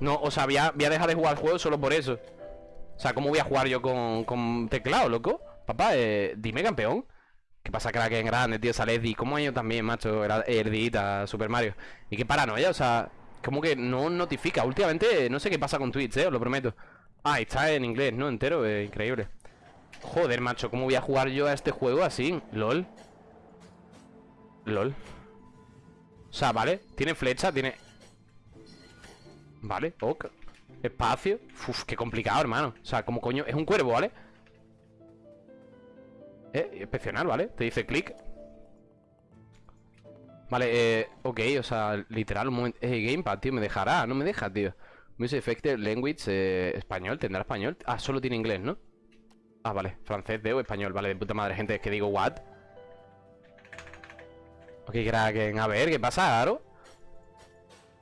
No, o sea, voy a, voy dejar de jugar al juego solo por eso O sea, ¿cómo voy a jugar yo con, con teclado, loco? Papá, eh, dime campeón ¿Qué pasa, crack en grande, tío? Sale Eddie ¿Cómo ellos también, macho? Era Erdita, Super Mario Y qué paranoia, o sea Como que no notifica Últimamente no sé qué pasa con Twitch, eh, os lo prometo Ah, está en inglés, ¿no? Entero, eh, increíble Joder, macho, ¿cómo voy a jugar yo a este juego así? LOL LOL O sea, vale, tiene flecha, tiene... Vale, ok. Espacio. Uf, qué complicado, hermano. O sea, como coño, es un cuervo, ¿vale? Eh, excepcional, ¿vale? Te dice clic. Vale, eh, ok, o sea, literal, un momento. Eh, Gamepad, tío, me dejará, no me deja, tío. Music Effective Language, eh, español, tendrá español. Ah, solo tiene inglés, ¿no? Ah, vale, francés, de o español Vale, de puta madre, gente, es que digo, what Ok, Kraken, a ver, ¿qué pasa, Aro?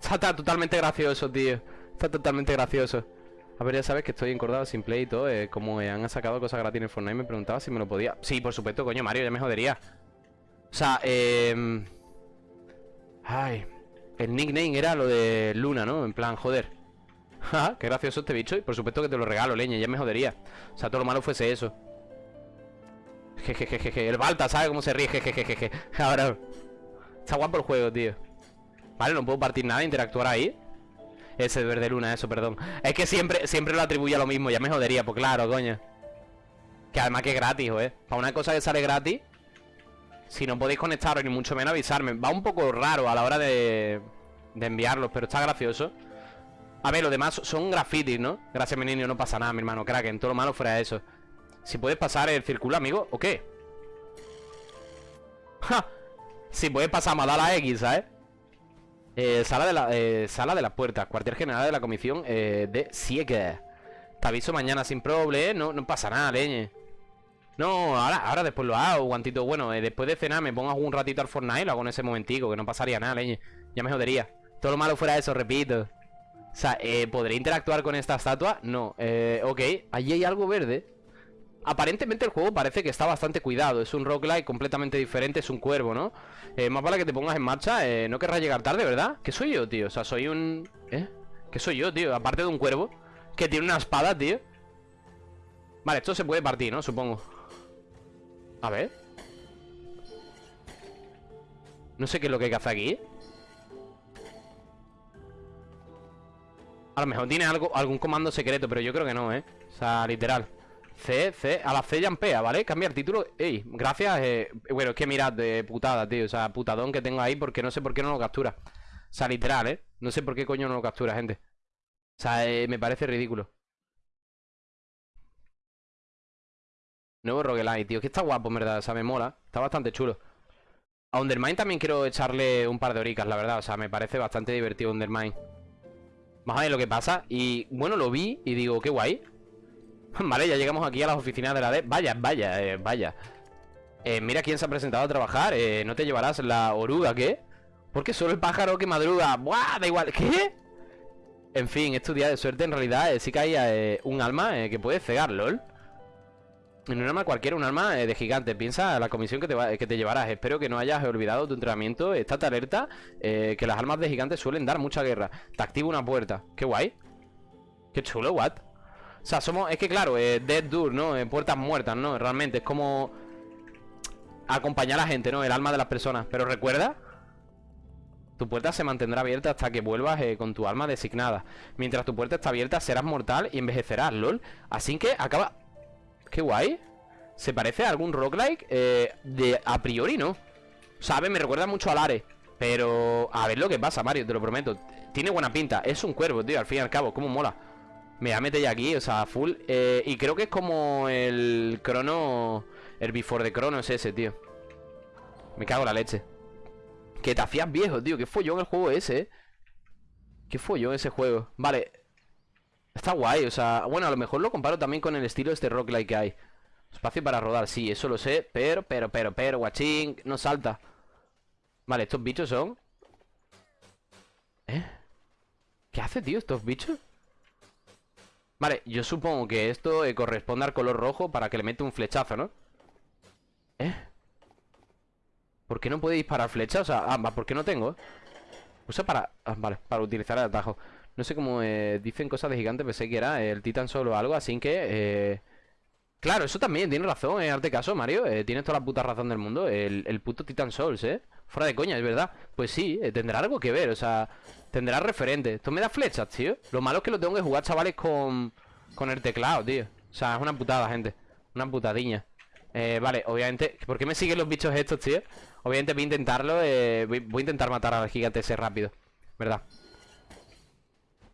Está totalmente gracioso, tío. Está totalmente gracioso. A ver, ya sabes que estoy encordado sin play y todo eh, Como han sacado cosas gratis en Fortnite Me preguntaba si me lo podía. Sí, por supuesto, coño, Mario, ya me jodería. O sea, eh... Ay El nickname era lo de Luna, ¿no? En plan, joder. Qué gracioso este bicho Y por supuesto que te lo regalo, leña, ya me jodería. O sea, todo lo malo fuese eso. Jejejeje El Balta, ¿sabes cómo se ríe? Jejejeje. Ahora Está guapo el juego, tío Vale, no puedo partir nada, interactuar ahí Ese de verde luna, eso, perdón Es que siempre, siempre lo atribuye a lo mismo Ya me jodería, pues claro, coño Que además que es gratis, ¿eh? Para una cosa que sale gratis Si no podéis conectaros ni mucho menos avisarme Va un poco raro a la hora de De enviarlos, pero está gracioso A ver, los demás son grafitis, ¿no? Gracias, mi niño, no pasa nada, mi hermano Kraken, todo lo malo fuera eso Si puedes pasar el círculo, amigo, ¿o qué? Si puedes pasar a la X, ¿sabes? Eh, sala, de la, eh, sala de las puertas Cuartel general de la comisión eh, de Siege Te aviso mañana sin problema no, no pasa nada, leñe. No, ahora, ahora después lo hago, guantito Bueno, eh, después de cenar me pongo un ratito al Fortnite Lo hago en ese momentico, que no pasaría nada, leñe. Ya me jodería. Todo lo malo fuera eso, repito. O sea, eh, ¿podré interactuar con esta estatua? No, eh, ok Allí hay algo verde Aparentemente el juego parece que está bastante cuidado Es un roguelike completamente diferente, es un cuervo, ¿no? Eh, más vale que te pongas en marcha eh, No querrás llegar tarde, ¿verdad? ¿Qué soy yo, tío? O sea, soy un... ¿Eh? ¿Qué soy yo, tío? Aparte de un cuervo Que tiene una espada, tío Vale, esto se puede partir, ¿no? Supongo A ver No sé qué es lo que hay que hacer aquí A lo mejor tiene algo, algún comando secreto Pero yo creo que no, ¿eh? O sea, literal C, C, a la C yampea, ¿vale? Cambia el título Ey, gracias, eh, bueno, es que mirad de putada, tío O sea, putadón que tengo ahí porque no sé por qué no lo captura. O sea, literal, ¿eh? No sé por qué coño no lo captura, gente. O sea, eh, me parece ridículo. Nuevo roguelite, tío, que está guapo, en verdad, o sea, me mola Está bastante chulo. A Undermine también quiero echarle un par de horicas, la verdad O sea, me parece bastante divertido Undermine. Más a ver lo que pasa Y, bueno, lo vi y digo, qué guay Vale, ya llegamos aquí a las oficinas de la D. Vaya, vaya, eh, vaya. Eh, Mira quién se ha presentado a trabajar. Eh, ¿No te llevarás la oruga, qué? Porque solo el pájaro que madruga. ¡Buah! Da igual, ¿qué? En fin, es tu día de suerte En realidad sí eh, un alma que puede cegar, lol. En un alma cualquiera, un alma de gigante. Piensa la comisión que te, que te llevarás. Espero que no hayas olvidado tu entrenamiento. Estate alerta Que las almas de gigantes suelen dar mucha guerra. Te activa una puerta. Qué guay. Qué chulo, what o sea, somos... Es que claro, eh, Dead Door, ¿no? Eh, puertas muertas, ¿no? Realmente es como... Acompañar a la gente, ¿no? El alma de las personas Pero recuerda Tu puerta se mantendrá abierta hasta que vuelvas eh, con tu alma designada Mientras tu puerta está abierta serás mortal y envejecerás, lol Así que acaba... Qué guay Se parece a algún roguelike De a priori, ¿no? ¿Sabes? Me recuerda mucho al Are Pero... A ver lo que pasa, Mario, te lo prometo Tiene buena pinta Es un cuervo, tío, al fin y al cabo Cómo mola me voy a meter ya aquí, o sea, full eh, Y creo que es como el crono El before de crono es ese, tío. Me cago en la leche. Que te hacías viejo, tío Qué follón el juego ese, eh. Qué follón ese juego. Vale. Está guay, o sea Bueno, a lo mejor lo comparo también con el estilo este roguelike que hay. Espacio para rodar, sí, eso lo sé Pero, pero, pero, pero, guachín No salta. Vale, estos bichos son ¿Eh? ¿Qué hace, tío, estos bichos? Vale, yo supongo que esto eh, corresponde al color rojo para que le mete un flechazo, ¿no? ¿Eh? ¿Por qué no puede disparar flechas? O sea, ah, ¿por qué no tengo? Usa para... Ah, vale, para utilizar el atajo No sé cómo eh, dicen cosas de gigante, pensé que era el Titan Soul o algo, así que... Eh... Claro, eso también, tiene razón, eh, arte caso, Mario. Eh, tienes toda la puta razón del mundo. El, el, puto Titan Souls, ¿eh? Fuera de coña, es verdad. Pues sí, eh, tendrá algo que ver, o sea, tendrá referente. Esto me da flechas, tío. Lo malo es que lo tengo que jugar, chavales, con, con el teclado, tío. O sea, es una putada, gente. Una putadiña. Eh, vale, obviamente... ¿Por qué me siguen los bichos estos, tío? Obviamente voy a intentarlo eh, voy, voy, a intentar matar al gigante ese rápido ¿Verdad?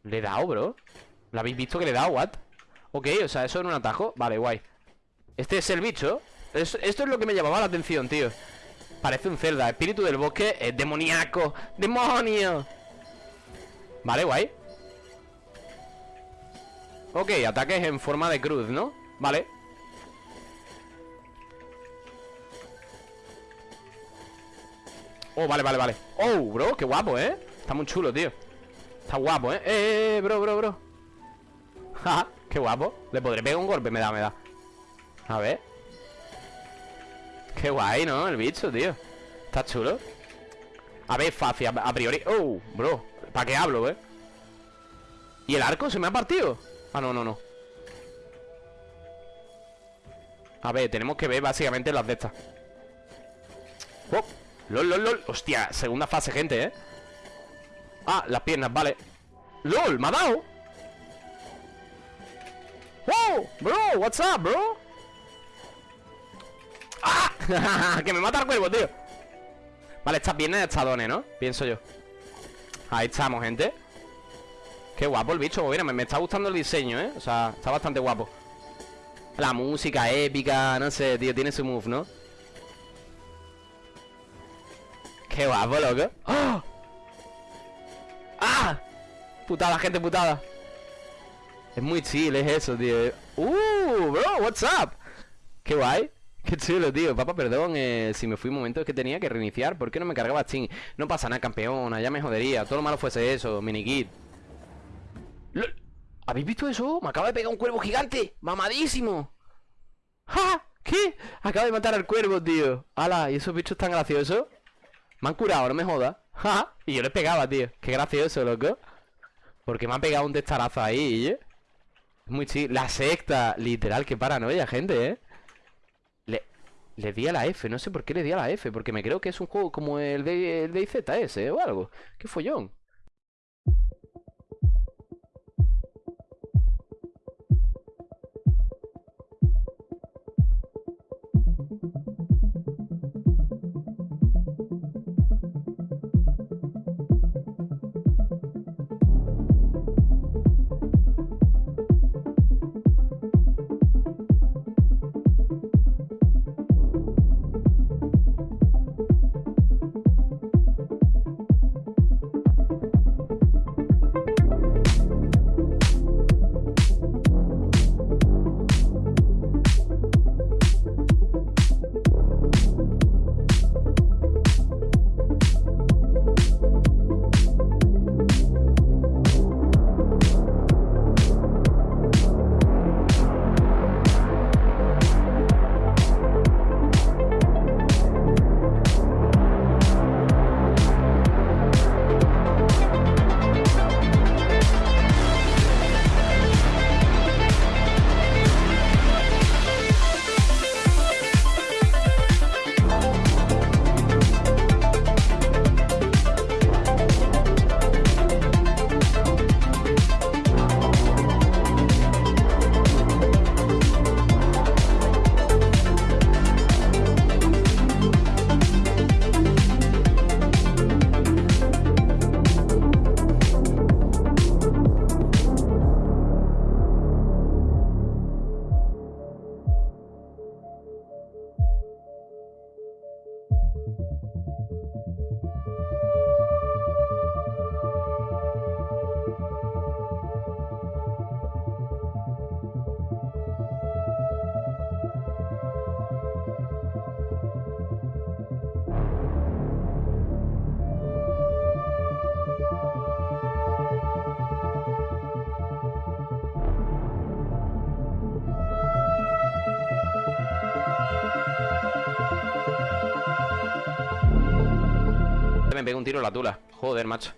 ¿Le he dado, bro? ¿Lo habéis visto que le he dado, what? Ok, o sea, eso en un atajo Vale, guay Este es el bicho Esto es lo que me llamaba la atención, tío Parece un Zelda Espíritu del bosque es demoníaco. ¡Demonio! Vale, guay. Ok, ataques en forma de cruz, ¿no? Vale. Oh, vale, vale, vale. Oh, bro, qué guapo, ¿eh? Está muy chulo, tío. Está guapo, ¿eh? Eh, eh, bro, bro, bro. Ja, qué guapo. Le podré pegar un golpe, me da, me da. A ver Qué guay, ¿no? El bicho, tío Está chulo A ver, fácil, a priori Oh, bro ¿Para qué hablo, eh? ¿Y el arco se me ha partido? Ah, no, no, no A ver, tenemos que ver básicamente las de estas Oh LOL, LOL, LOL Hostia, segunda fase, gente, ¿eh? Ah, las piernas, vale LOL, me ha dado ¡Oh! Bro, what's up, bro? ¡Ah! que me mata el cuervo, tío Vale, estas piernas estadones, ¿no? Pienso yo Ahí estamos, gente Qué guapo el bicho, mira, me, está gustando el diseño, ¿eh? O sea, está bastante guapo La música épica, no sé, tío, tiene su move, ¿no? Qué guapo, loco ¡Oh! ¡Ah! Putada, gente, putada Es muy chill, es eso, tío ¡Uh! Bro, what's up? Qué guay Qué chulo, tío. Papá, perdón eh, si me fui un momento que tenía que reiniciar. ¿Por qué no me cargaba Steam? No pasa nada, campeona. Ya me jodería. Todo lo malo fuese eso, minikit. ¿Habéis visto eso? Me acaba de pegar un cuervo gigante. ¡Mamadísimo! ¡Ja! ¿Qué? Acaba de matar al cuervo, tío. ¡Hala! ¿Y esos bichos tan graciosos? Me han curado, no me jodas. y yo les pegaba, tío. Qué gracioso, loco. Porque me han pegado un testarazo ahí, ¿eh? Muy chido. La secta, literal, qué paranoia, gente, ¿eh? Le, di a la F, no sé por qué le di a la F. Porque me creo que es un juego como el de, el de IZS o algo. Qué follón. Me un tiro la tula. Joder, macho.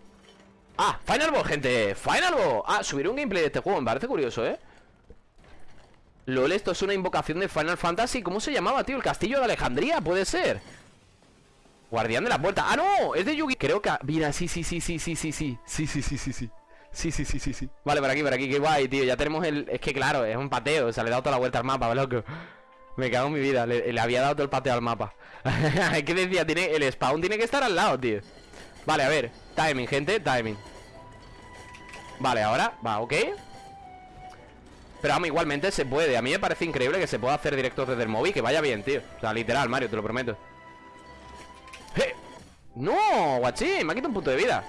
Ah, Final Boss, gente Final Boss Ah, subir un gameplay de este juego Me parece curioso, ¿eh? LOL, esto es una invocación de Final Fantasy ¿Cómo se llamaba, tío? ¿El castillo de Alejandría? Puede ser Guardián de la puerta ¡Ah, no! Es de Yugi Creo que... Mira, sí, sí, sí, sí, sí, sí, sí Sí, sí, sí, sí, sí Sí, sí, sí, sí, sí Vale, por aquí, por aquí, qué guay, tío Ya tenemos el... Es que claro, es un pateo O sea, le he dado toda la vuelta al mapa, loco Me cago en mi vida Le, había dado todo el pateo al mapa. ¿Qué decía? Tiene... El spawn tiene que estar al lado, tío. Vale, a ver Timing, gente, timing. Vale, ahora, va, ok. Pero vamos, igualmente se puede A mí me parece increíble que se pueda hacer directos desde el móvil Que vaya bien, tío. O sea, literal, Mario, te lo prometo. ¡Eh! ¡No! Guachín, me ha quitado un punto de vida.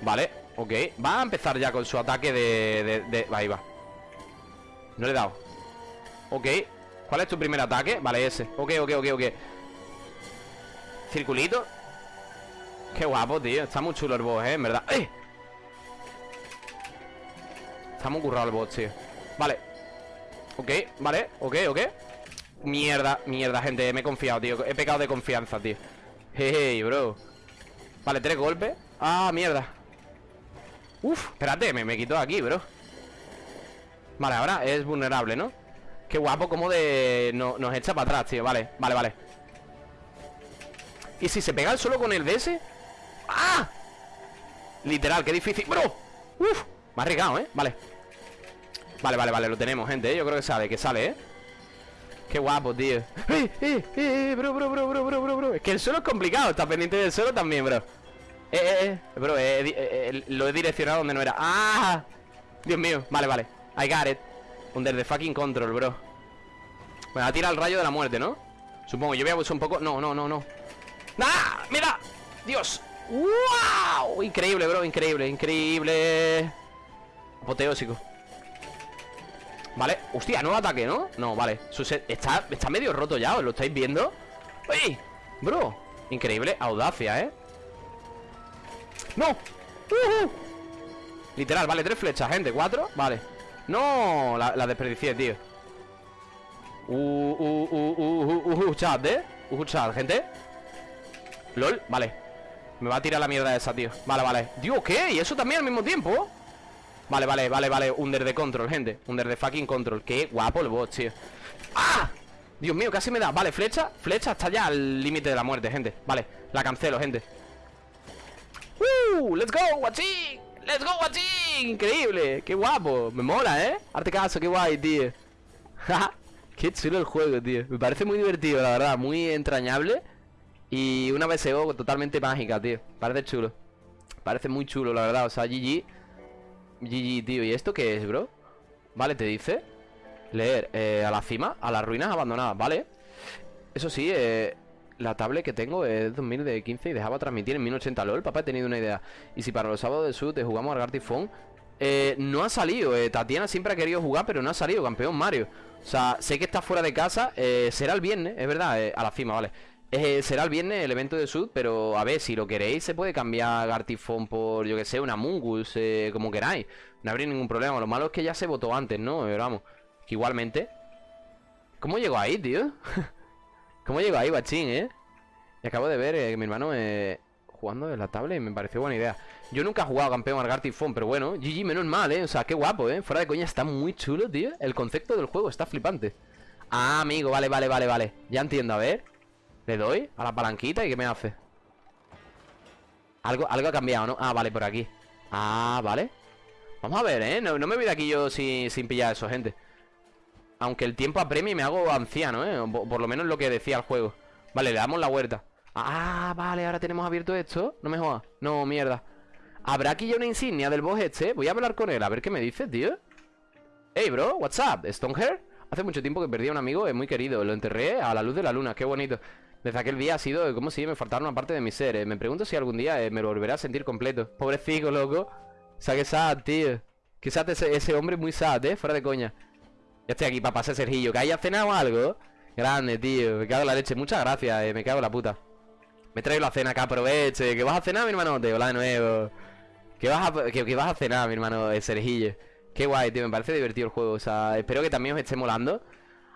Vale, ok. Va a empezar ya con su ataque de... de, Ahí va. No le he dado Ok. ¿Cuál es tu primer ataque? Vale, ese. Ok, ok, ok, ok. Circulito. Qué guapo, tío. Está muy chulo el boss, ¿eh? En verdad. ¡Eh! Está muy currado el boss, tío. Vale. Ok, vale. Ok, ok. Mierda, mierda, gente. Me he confiado, tío. He pecado de confianza, tío. Hey, bro. Vale, tres golpes. Ah, mierda. Uf, espérate, me, me quito aquí, bro. Vale, ahora es vulnerable, ¿no? Qué guapo, como de... No, nos echa para atrás, tío Vale, vale, vale ¿Y si se pega solo con el DS? ¡Ah! Literal, qué difícil ¡Bro! ¡Uf! Me ha arriesgado, ¿eh? Vale Vale, vale, vale, lo tenemos, gente ¿eh? Yo creo que sale, que sale, ¿eh? Qué guapo, tío ¡Eh, eh, eh! Bro, bro, bro, bro, bro, bro, bro Es que el suelo es complicado Está pendiente del suelo también, bro Eh, eh, eh Bro, eh, eh, lo he direccionado donde no era ¡Ah! Dios mío Vale, vale I got it Under the fucking control, bro Me va a tirar el rayo de la muerte, ¿no? Supongo, yo voy a abusar un poco No, no, no, no ¡Ah! ¡Mira! ¡Dios! ¡Wow! Increíble, bro, increíble, increíble Apoteósico Vale, hostia, nuevo ataque, ¿no? No, vale, está, está medio roto ya, ¿os lo estáis viendo? ¡Uy! Bro, increíble, audacia, ¿eh? ¡No! Literal, vale, tres flechas, gente, cuatro, vale No, la, la desperdicié, tío Uh, uh, uh, uh, uh, uh, chat, ¿eh? Uh, chat, gente LOL, vale me va a tirar la mierda esa, tío Vale, vale Dios, ¿qué? ¿Y eso también al mismo tiempo? Vale, vale, vale, vale Under de control, gente Under de fucking control Qué guapo el boss, tío ¡Ah! Dios mío, casi me da Vale, flecha Flecha está ya al límite de la muerte, gente Vale, la cancelo, gente ¡Uh! ¡Let's go, guachín! ¡Let's go, guachín! Increíble Qué guapo Me mola, ¿eh? Arte caso, qué guay, tío. Qué chulo el juego, tío. Me parece muy divertido, la verdad Muy entrañable y una BSO totalmente mágica, tío. Parece chulo. Parece muy chulo, la verdad. O sea, GG GG, tío. ¿Y esto qué es, bro? Vale, te dice Leer eh, A la cima A las ruinas abandonadas Vale Eso sí, eh la tablet que tengo es 2015 y dejaba transmitir en 1080 LOL. Papá, he tenido una idea. Y si para los sábados de Sud te jugamos al Gartifón, eh, no ha salido. Eh, Tatiana siempre ha querido jugar, pero no ha salido, campeón Mario. O sea, sé que está fuera de casa. Eh, será el viernes, es verdad, eh, a la cima, vale. Será el viernes el evento de Sud, pero a ver, si lo queréis, se puede cambiar Gartifón por, yo que sé, una Mungus, como queráis. No habría ningún problema. Lo malo es que ya se votó antes, ¿no? Pero vamos, igualmente. ¿Cómo llegó ahí, tío? ¿Cómo llegó ahí, bachín, eh? Y acabo de ver eh, mi hermano eh, jugando en la tablet y me pareció buena idea. Yo nunca he jugado campeón al Gartifón, pero bueno, GG menos mal, ¿eh? O sea, qué guapo, ¿eh? Fuera de coña, está muy chulo, tío. El concepto del juego está flipante. Ah, amigo, vale, vale, vale, vale. Ya entiendo, a ver. Le doy a la palanquita y ¿qué me hace? Algo, algo ha cambiado, ¿no? Ah, vale, por aquí Ah, vale Vamos a ver, ¿eh? No, me voy de aquí yo sin, sin pillar eso, gente Aunque el tiempo apremie me hago anciano, ¿eh? Por, lo menos lo que decía el juego Vale, le damos la vuelta Ah, vale, ahora tenemos abierto esto No me jodas No, mierda ¿Habrá aquí ya una insignia del boss este? Voy a hablar con él, a ver qué me dice, tío Hey, bro, what's up? ¿Stonehair? Hace mucho tiempo que perdí a un amigo, es muy querido Lo enterré a la luz de la luna, qué bonito desde aquel día ha sido como si me faltara una parte de mi ser. Eh. Me pregunto si algún día eh, me lo volveré a sentir completo. Pobrecito, loco. O sea, que sad, tío. Que sad ese, ese, hombre muy sad, eh. Fuera de coña. Ya estoy aquí para pasar Sergillo. ¿Que haya cenado algo? Grande, tío. Me cago en la leche. Muchas gracias, eh. Me cago en la puta. Me traigo la cena, que aproveche. ¿Que vas a cenar, mi hermano? Te hola de nuevo. ¿Que vas a, que, vas a cenar, mi hermano eh, Sergillo? Qué guay, tío. Me parece divertido el juego. O sea, espero que también os esté molando.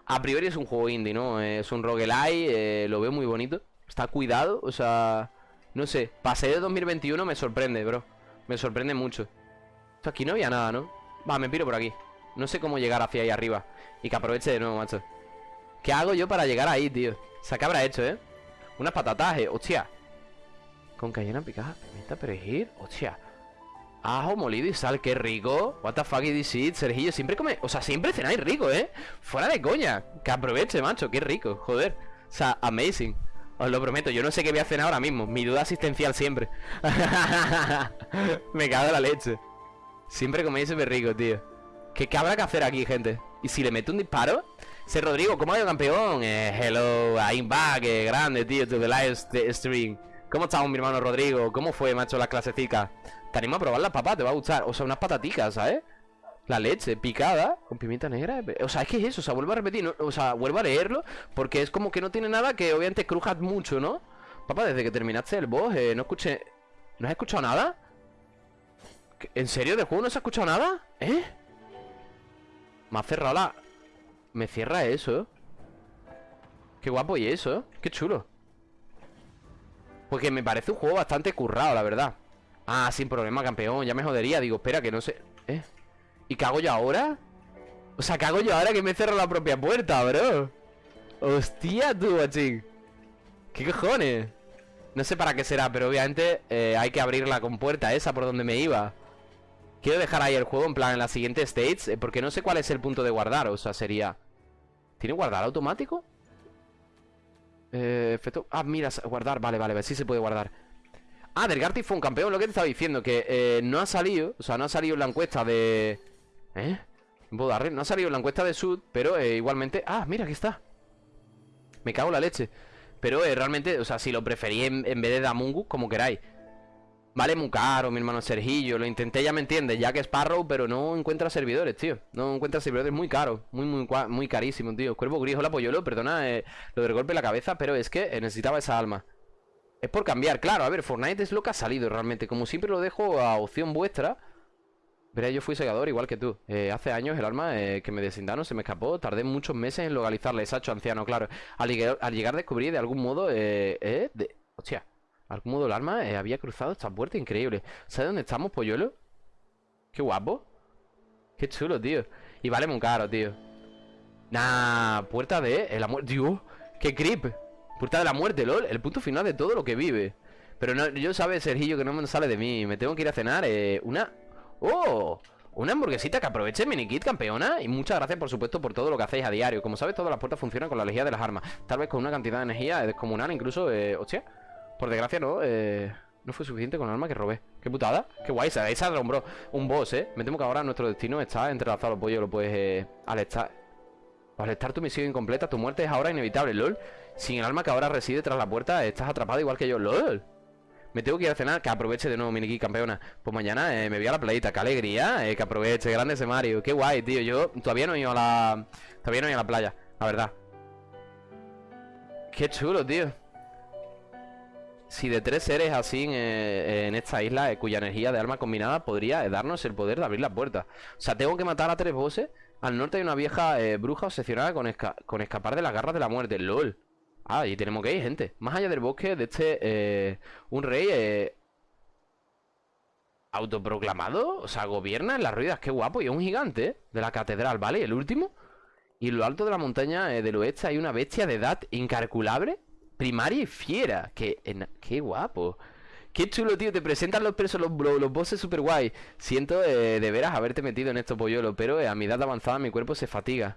A priori es un juego indie, ¿no? Es un roguelike, eh, lo veo muy bonito. Está cuidado, o sea... No sé, pasé de 2021 me sorprende, bro Me sorprende mucho aquí no había nada, ¿no? Va, me piro por aquí No sé cómo llegar hacia ahí arriba. Y que aproveche de nuevo, macho. ¿Qué hago yo para llegar ahí, tío? ¿qué habrá hecho, eh? Unas patatas, eh Hostia. Con cayena picada, pimienta, perejil Hostia. Ajo molido y sal, qué rico. What the fuck is this Sergillo Siempre come, o sea, siempre cenáis rico, eh. Fuera de coña, que aproveche, macho, qué rico Joder, o sea, amazing. Os lo prometo, yo no sé qué voy a cenar ahora mismo. Mi duda asistencial siempre. Me cago en la leche. Siempre coméis súper rico, tío ¿Qué, ¿Qué habrá que hacer aquí, gente? ¿Y si le meto un disparo? Se Rodrigo, ¿cómo ha ido campeón? Eh, hello, I'm back, eh, grande, tío, to the live stream ¿Cómo estamos, mi hermano Rodrigo? ¿Cómo fue, macho, la clasecica? Te animo a probar las papas, te va a gustar O sea, unas pataticas, ¿sabes? La leche picada con pimienta negra O sea, es que es eso, o sea, vuelvo a repetir O sea, vuelvo a leerlo Porque es como que no tiene nada que obviamente crujas mucho, ¿no? Papá, desde que terminaste el boss eh, No escuché... ¿No has escuchado nada? ¿En serio? ¿Del juego no se ha escuchado nada? ¿Eh? Me ha cerrado la... Me cierra eso. Qué guapo y eso, Qué chulo. Porque me parece un juego bastante currado, la verdad. Ah, sin problema, campeón. Ya me jodería, digo, espera, que no sé. ¿Eh? ¿Y hago yo ahora? O sea, ¿qué hago yo ahora que me cierro la propia puerta, bro? Hostia, tú, guachín ¿Qué cojones? No sé para qué será, pero obviamente eh, hay que abrir la compuerta esa por donde me iba Quiero dejar ahí el juego en plan en la siguiente stage eh, Porque no sé cuál es el punto de guardar O sea, sería... ¿Tiene guardar automático? Eh, efecto... Ah, mira, guardar, vale, vale, sí se puede guardar Ah, Delgarty fue un campeón, lo que te estaba diciendo Que eh, no ha salido, o sea, no ha salido en la encuesta de... ¿Eh? No ha salido en la encuesta de Sud Pero eh, igualmente... Ah, mira, aquí está Me cago en la leche Pero realmente, o sea, si lo preferí en, en vez de Damungus, como queráis Vale muy caro, mi hermano Sergillo Lo intenté, ya me entiendes, ya que es Sparrow Pero no encuentra servidores, tío. No encuentra servidores, muy caro Muy, muy, muy carísimo, tío. Cuervo gris, hola Pollolo, perdona eh, lo del golpe en la cabeza Pero es que eh, necesitaba esa alma. Es por cambiar, claro, a ver, Fortnite es lo que ha salido realmente. Como siempre lo dejo a opción vuestra Verá, yo fui segador igual que tú. Eh, Hace años el arma que me desindaron se me escapó Tardé muchos meses en localizarla, hecho anciano, claro. Al llegar, al llegar descubrí de algún modo Eh, de... Hostia Algún modo el arma eh, había cruzado esta puerta increíble. ¿Sabes dónde estamos, polluelo? Qué guapo. Qué chulo, tío. Y vale muy caro, tío. Nah, puerta de la muerte. Dios, qué creep. Puerta de la muerte, lol. El punto final de todo lo que vive. Pero no, yo sabes, Sergillo, que no me sale de mí. Me tengo que ir a cenar eh, Una... ¡Oh! Una hamburguesita que aproveche Minikit, campeona. Y muchas gracias, por supuesto, por todo lo que hacéis a diario. Como sabes, todas las puertas funcionan con la energía de las armas. Tal vez con una cantidad de energía descomunal Incluso, eh, hostia por desgracia no, eh, no fue suficiente con el arma que robé. Qué putada, qué guay, esa, esa bro Un boss, eh, me temo que ahora nuestro destino está entrelazado Los pollos, lo puedes, eh, al estar Al estar tu misión incompleta, tu muerte es ahora inevitable, lol. Sin el arma que ahora reside tras la puerta Estás atrapado igual que yo, lol. Me tengo que ir a cenar, que aproveche de nuevo, Miniki campeona. Pues mañana eh, me voy a la playita, qué alegría eh, Que aproveche, grande ese Mario Qué guay, tío, yo todavía no he ido a la... Todavía no he ido a la playa, la verdad. Qué chulo, tío si de tres seres así en, esta isla eh, cuya energía de arma combinada podría eh, darnos el poder de abrir las puertas. O sea, tengo que matar a tres bosses. Al norte hay una vieja eh, bruja obsesionada con, con escapar de las garras de la muerte. LOL. Ah, y tenemos que ir, gente. Más allá del bosque de este... un rey... autoproclamado. O sea, gobierna en las ruidas. Qué guapo. Y es un gigante de la catedral, ¿vale? El último. Y en lo alto de la montaña del oeste hay una bestia de edad incalculable Primaria y fiera. Qué, qué guapo. Qué chulo, tío. Te presentan los presos, los, los, bosses super guay. Siento eh, de veras haberte metido en estos polluelos, pero eh, a mi edad avanzada mi cuerpo se fatiga.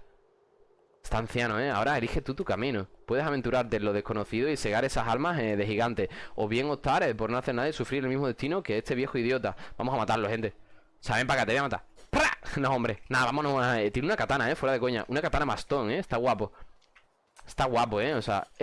Está anciano, ¿eh? Ahora elige tú tu camino. Puedes aventurarte en lo desconocido y cegar esas almas eh, de gigante. O bien optar por no hacer nada y sufrir el mismo destino que este viejo idiota. Vamos a matarlo, gente. Saben para acá, te voy a matar. No, hombre. Nada, vámonos. tiene una katana, ¿eh? Fuera de coña. Una katana bastón, ¿eh? Está guapo. Está guapo, ¿eh? O sea...